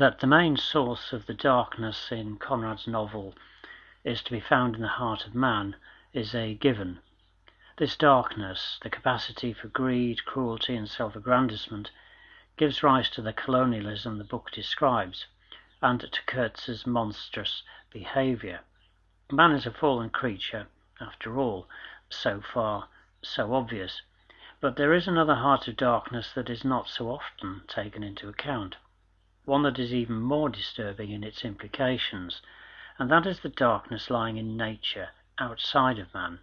That the main source of the darkness in Conrad's novel is to be found in the heart of man is a given. This darkness, the capacity for greed, cruelty, and self aggrandizement, gives rise to the colonialism the book describes, and to Kurtz's monstrous behaviour. Man is a fallen creature, after all, so far so obvious, but there is another heart of darkness that is not so often taken into account, one that is even more disturbing in its implications, and that is the darkness lying in nature, outside of man,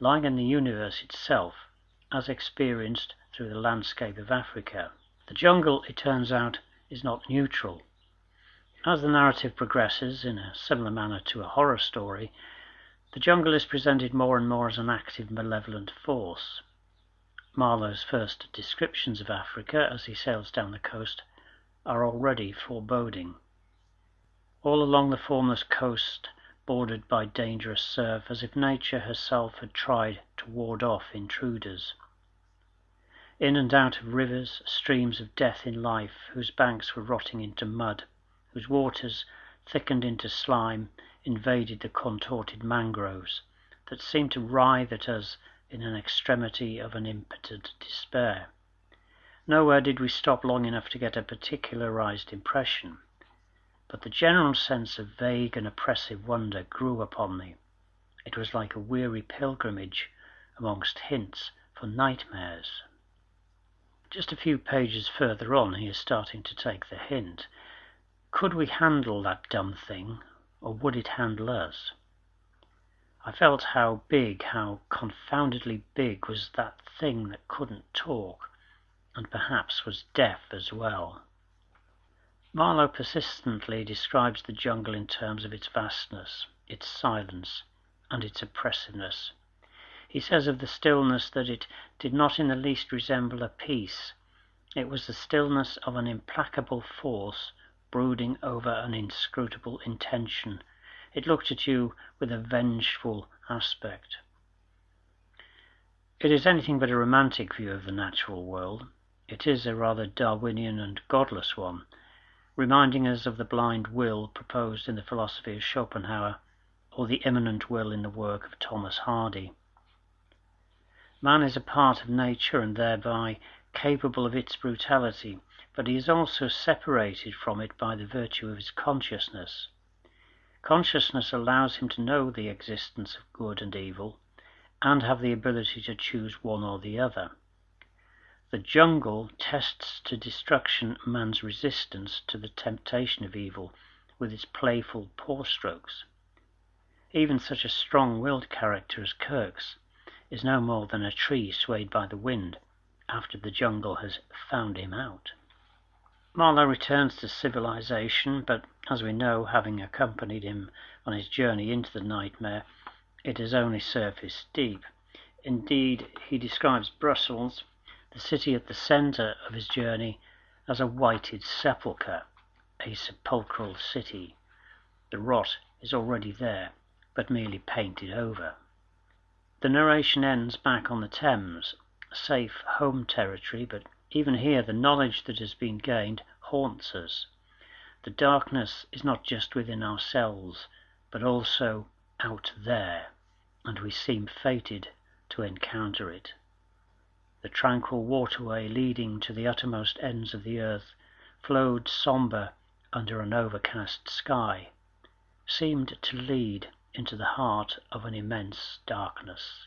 lying in the universe itself, as experienced through the landscape of Africa. The jungle, it turns out, is not neutral. As the narrative progresses, in a similar manner to a horror story, the jungle is presented more and more as an active, malevolent force. Marlowe's first descriptions of Africa as he sails down the coast are already foreboding. All along the formless coast, bordered by dangerous surf, as if nature herself had tried to ward off intruders. In and out of rivers, streams of death in life, whose banks were rotting into mud whose waters, thickened into slime, invaded the contorted mangroves, that seemed to writhe at us in an extremity of an impotent despair. Nowhere did we stop long enough to get a particularized impression, but the general sense of vague and oppressive wonder grew upon me. It was like a weary pilgrimage amongst hints for nightmares. Just a few pages further on he is starting to take the hint. Could we handle that dumb thing, or would it handle us? I felt how big, how confoundedly big was that thing that couldn't talk, and perhaps was deaf as well. Marlowe persistently describes the jungle in terms of its vastness, its silence, and its oppressiveness. He says of the stillness that it did not in the least resemble a peace. It was the stillness of an implacable force brooding over an inscrutable intention. It looked at you with a vengeful aspect. It is anything but a romantic view of the natural world. It is a rather Darwinian and godless one, reminding us of the blind will proposed in the philosophy of Schopenhauer, or the immanent will in the work of Thomas Hardy. Man is a part of nature and thereby capable of its brutality, but he is also separated from it by the virtue of his consciousness. Consciousness allows him to know the existence of good and evil, and have the ability to choose one or the other. The jungle tests to destruction man's resistance to the temptation of evil with its playful paw strokes. Even such a strong-willed character as Kurtz is no more than a tree swayed by the wind after the jungle has found him out. Marlowe returns to civilization, but as we know, having accompanied him on his journey into the nightmare, it is only surface deep. Indeed, he describes Brussels, the city at the centre of his journey, as a whited sepulchre, a sepulchral city. The rot is already there, but merely painted over. The narration ends back on the Thames, safe home territory, but even here the knowledge that has been gained haunts us. The darkness is not just within ourselves, but also out there, and we seem fated to encounter it. Tranquil waterway leading to the uttermost ends of the earth flowed sombre under an overcast sky, seemed to lead into the heart of an immense darkness.